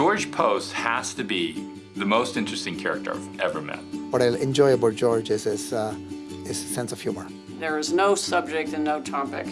George Poste has to be the most interesting character I've ever met. What I enjoy about George is his, uh, his sense of humor. There is no subject and no topic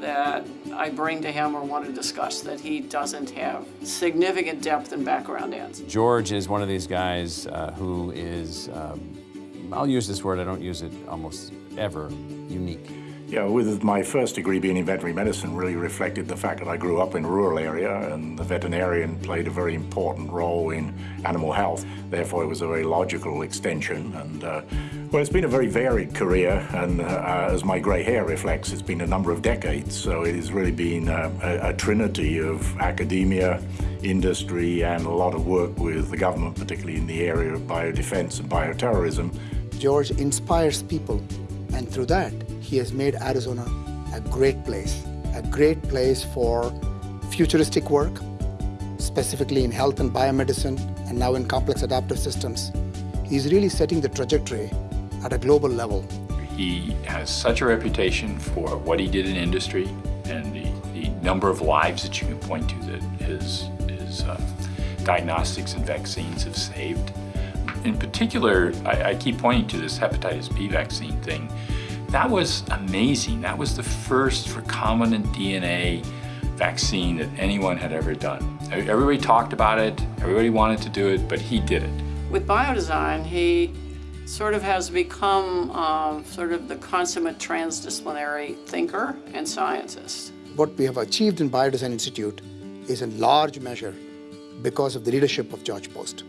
that I bring to him or want to discuss that he doesn't have significant depth and background in. George is one of these guys uh, who is, um, I'll use this word, I don't use it almost ever, unique. Yeah, with my first degree being in veterinary medicine really reflected the fact that I grew up in a rural area and the veterinarian played a very important role in animal health. Therefore, it was a very logical extension. And uh, well, it's been a very varied career, and uh, as my grey hair reflects, it's been a number of decades. So it has really been uh, a, a trinity of academia, industry, and a lot of work with the government, particularly in the area of biodefense and bioterrorism. George inspires people, and through that, he has made Arizona a great place, a great place for futuristic work, specifically in health and biomedicine, and now in complex adaptive systems. He's really setting the trajectory at a global level. He has such a reputation for what he did in industry and the, the number of lives that you can point to that his, his uh, diagnostics and vaccines have saved. In particular, I, I keep pointing to this hepatitis B vaccine thing. That was amazing. That was the first recombinant DNA vaccine that anyone had ever done. Everybody talked about it, everybody wanted to do it, but he did it. With biodesign, he sort of has become um, sort of the consummate transdisciplinary thinker and scientist. What we have achieved in Biodesign Institute is in large measure because of the leadership of George Poste.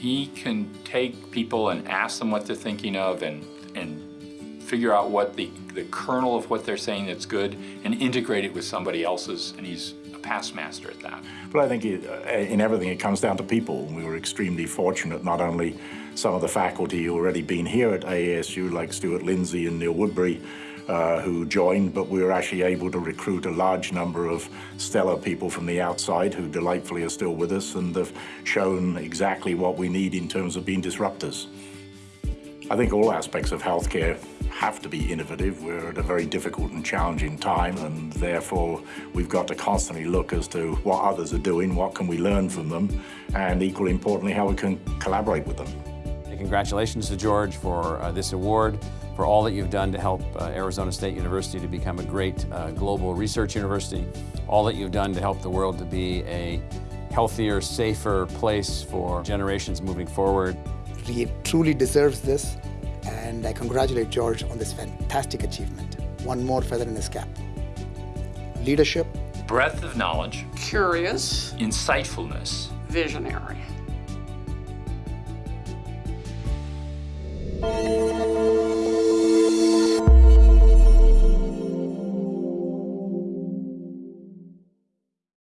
He can take people and ask them what they're thinking of and, and figure out what the, the kernel of what they're saying that's good and integrate it with somebody else's, and he's a past master at that. But I think it, uh, in everything it comes down to people. We were extremely fortunate, not only some of the faculty who already been here at AASU, like Stuart Lindsay and Neal Woodbury, uh, who joined, but we were actually able to recruit a large number of stellar people from the outside who delightfully are still with us and have shown exactly what we need in terms of being disruptors. I think all aspects of healthcare have to be innovative. We're at a very difficult and challenging time, and therefore we've got to constantly look as to what others are doing, what can we learn from them, and equally importantly, how we can collaborate with them. And congratulations to George for uh, this award, for all that you've done to help uh, Arizona State University to become a great uh, global research university, all that you've done to help the world to be a healthier, safer place for generations moving forward. He truly deserves this, and I congratulate George on this fantastic achievement. One more feather in his cap. Leadership, Breadth of knowledge, Curious, insightfulness, visionary.